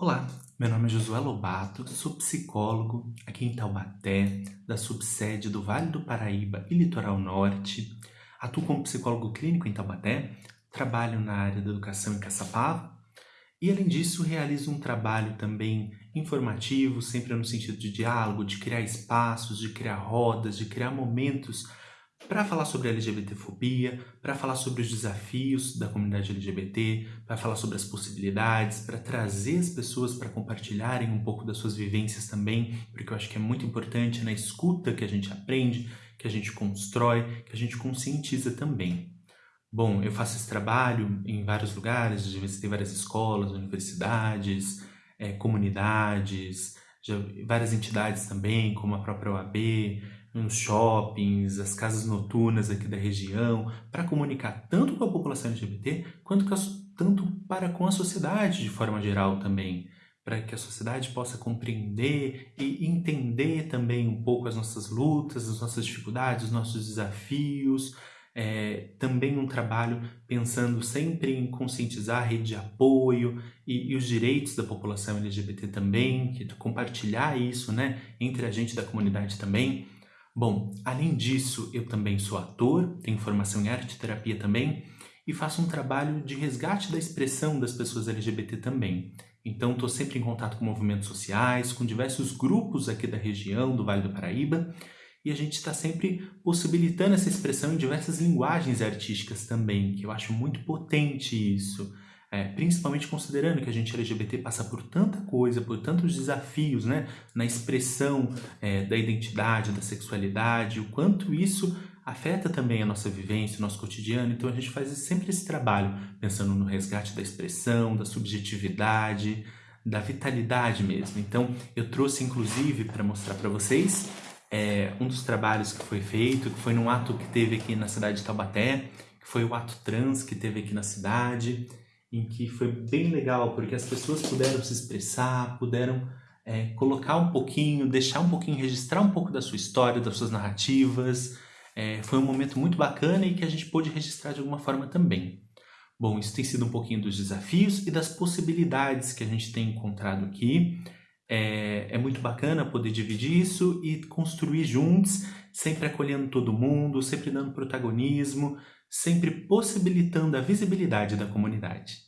Olá, meu nome é Josué Lobato, sou psicólogo aqui em Taubaté, da subsede do Vale do Paraíba e Litoral Norte. Atuo como psicólogo clínico em Taubaté, trabalho na área da educação em Caçapava e, além disso, realizo um trabalho também informativo, sempre no sentido de diálogo, de criar espaços, de criar rodas, de criar momentos para falar sobre LGBTfobia, para falar sobre os desafios da comunidade LGBT, para falar sobre as possibilidades, para trazer as pessoas para compartilharem um pouco das suas vivências também, porque eu acho que é muito importante na escuta que a gente aprende, que a gente constrói, que a gente conscientiza também. Bom, eu faço esse trabalho em vários lugares, já visitei várias escolas, universidades, é, comunidades, já, várias entidades também, como a própria OAB, nos shoppings, as casas noturnas aqui da região, para comunicar tanto com a população LGBT, quanto a, tanto para com a sociedade de forma geral também, para que a sociedade possa compreender e entender também um pouco as nossas lutas, as nossas dificuldades, os nossos desafios, é, também um trabalho pensando sempre em conscientizar a rede de apoio e, e, os direitos da população LGBT também, que compartilhar isso né, entre a gente da comunidade também. Bom, além disso, eu também sou ator, tenho formação em arte terapia também e faço um trabalho de resgate da expressão das pessoas LGBT também. Então, estou sempre em contato com movimentos sociais, com diversos grupos aqui da região, do Vale do Paraíba, e a gente está sempre possibilitando essa expressão em diversas linguagens artísticas também, que eu acho muito potente isso. É, principalmente considerando que a gente LGBT passa por tanta coisa, por tantos desafios né, na expressão é, da identidade, da sexualidade, o quanto isso afeta também a nossa vivência, o nosso cotidiano. Então a gente faz sempre esse trabalho, pensando no resgate da expressão, da subjetividade, da vitalidade mesmo. Então eu trouxe inclusive para mostrar para vocês é, um dos trabalhos que foi feito, que foi num ato que teve aqui na cidade de Taubaté, que foi o ato trans que teve aqui na cidade em que foi bem legal, porque as pessoas puderam se expressar, puderam é, colocar um pouquinho, deixar um pouquinho, registrar um pouco da sua história, das suas narrativas. É, foi um momento muito bacana e que a gente pôde registrar de alguma forma também. Bom, isso tem sido um pouquinho dos desafios e das possibilidades que a gente tem encontrado aqui. É, é, muito bacana poder dividir isso e construir juntos, sempre acolhendo todo mundo, sempre dando protagonismo, sempre possibilitando a visibilidade da comunidade.